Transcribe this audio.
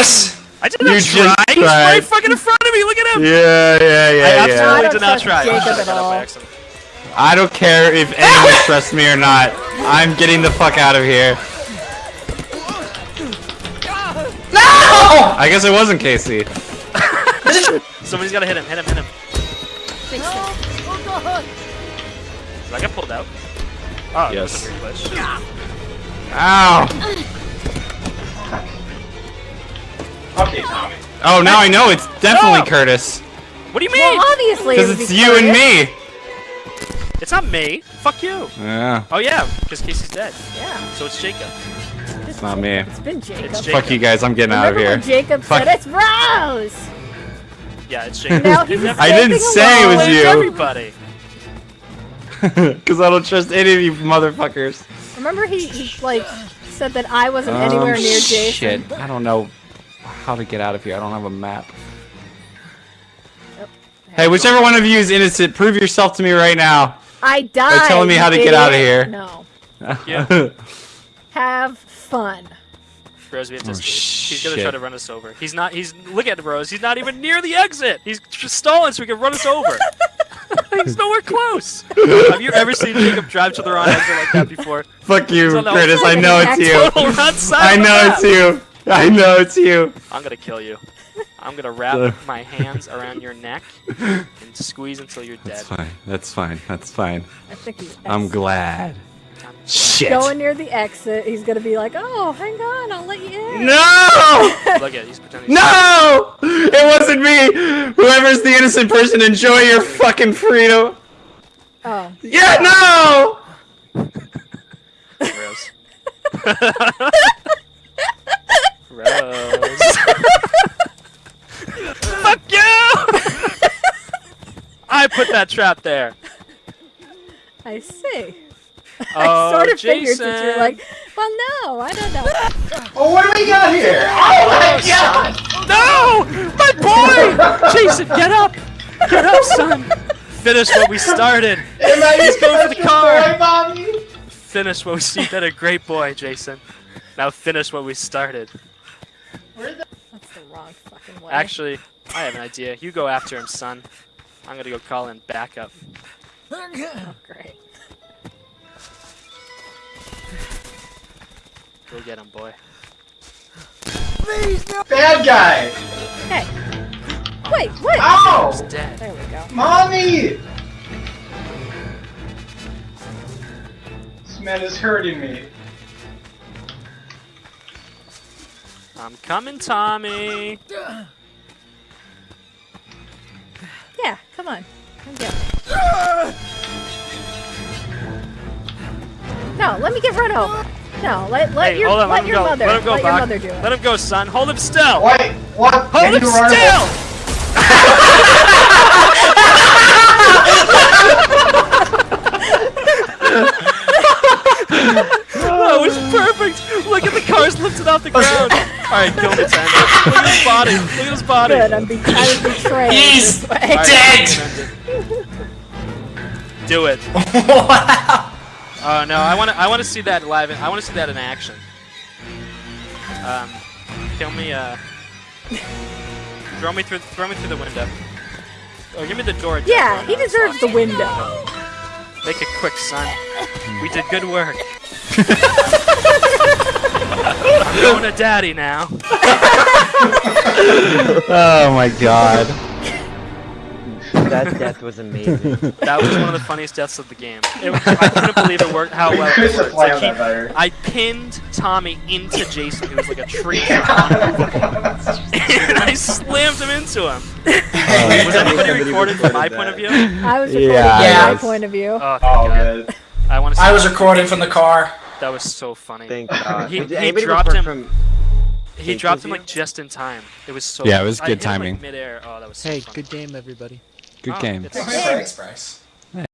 this! I did You not just try. He's tried. right fucking in front of me. Look at him. Yeah, yeah, I yeah, yeah. absolutely I did don't try. Jacob I at all. I don't care if anyone trusts me or not. I'm getting the fuck out of here. No! I guess it wasn't Casey. Somebody's gotta hit him. Hit him. Hit him. Did I get pulled out? Oh, Yes. That was a weird glitch. Ow. Oh, now I know it's definitely No. Curtis. What do you mean? Well, obviously. Because it it's be you and me. It's not me. Fuck you. Yeah, Oh yeah, because Casey's dead. Yeah. So it's Jacob. it's not me. It's been Jacob. It's Jacob. Fuck you guys, I'm getting out of Remember here. when Jacob Fuck. said it's Rose? Yeah, it's Jacob. Now he's Never I didn't say it was you. Everybody. Because I don't trust any of you motherfuckers. Remember he, he like said that I wasn't anywhere Um, near Jason. Shit, I don't know how to get out of here. I don't have a map. Hey, whichever one of you is innocent, prove yourself to me right now. I died. You're telling me how to get out of here. No. Yeah. Have fun. Rose, we have to Oh, escape. He's gonna shit. try to run us over. He's not. He's look at Rose. He's not even near the exit. He's just stalling so he can run us over. he's nowhere close. have you ever seen Jacob drive to the wrong exit like that before? Fuck you, He's Curtis. I know it's you. Total wrong side I know it's you. I know it's you. I'm gonna kill you. I'm gonna wrap my hands around your neck and squeeze until you're dead. That's fine. That's fine. That's fine. I think he's I'm glad. Shit. going near the exit. He's gonna be like, "Oh, hang on, I'll let you in." No! Look at it, he's pretending. No! It wasn't me! Whoever's the innocent person, enjoy your fucking freedom! Oh, Yeah, no! Rose. Rose. Fuck you! I put that trap there. I see. Oh, I sort of figured Jason. that you're like, "Well, no, I don't know." Oh, what do we got here? Oh my oh, god! No! My boy! Jason, get up! Get up, son! Finish what we started. Am I He's going for the car. boy, mommy? Finish what we you did a great boy, Jason. Now finish what we started. That's the wrong fucking way. Actually, I have an idea. You go after him, son. I'm gonna go call in backup. oh, great. Go get him, boy. Please, no! Bad guy! Hey, wait, what? Ow! He's dead. There we go. Mommy! This man is hurting me. I'm coming, Tommy. Yeah, come on, come get. No, let me get run over. No, let let hey, your on. let Let your go. mother let him go, let your mother do it. Let him go, son. Hold him still. Wait, what? Hold Can him you still. that was perfect. Look at the cars lifted off the ground. All right, kill me, Tango. Look at his body. Look at his body. Good, I'm, be- I was betrayed He's this way. Dead. Do it. wow! Oh no, I want to. I want to see that live. In, I want to see that in action. Um, kill me. Uh, throw me through. Throw me through the window. Oh, give me the door. Yeah, Jeff. he deserves the window. Make it quick, son. We did good work. I'm going to daddy now. Oh my god. That death was amazing. That was one of the funniest deaths of the game. It, I couldn't believe it worked. How well it worked. Like, he- I pinned Tommy into Jason, who was like a tree, and I slammed him into him. Oh, was anybody recorded from my point of view? I was recording Yeah, from I my point of view. Oh, Oh, God. good. I want. I was recording from the car. That was so funny. Thank God. He- he dropped him- From... He Jake, dropped was him you? like just in time. It was so. Yeah, it was I good hit him, like, timing. midair. Oh, that was so Hey, funny. good game, everybody. Good Oh, game. it's- Thanks, Bryce.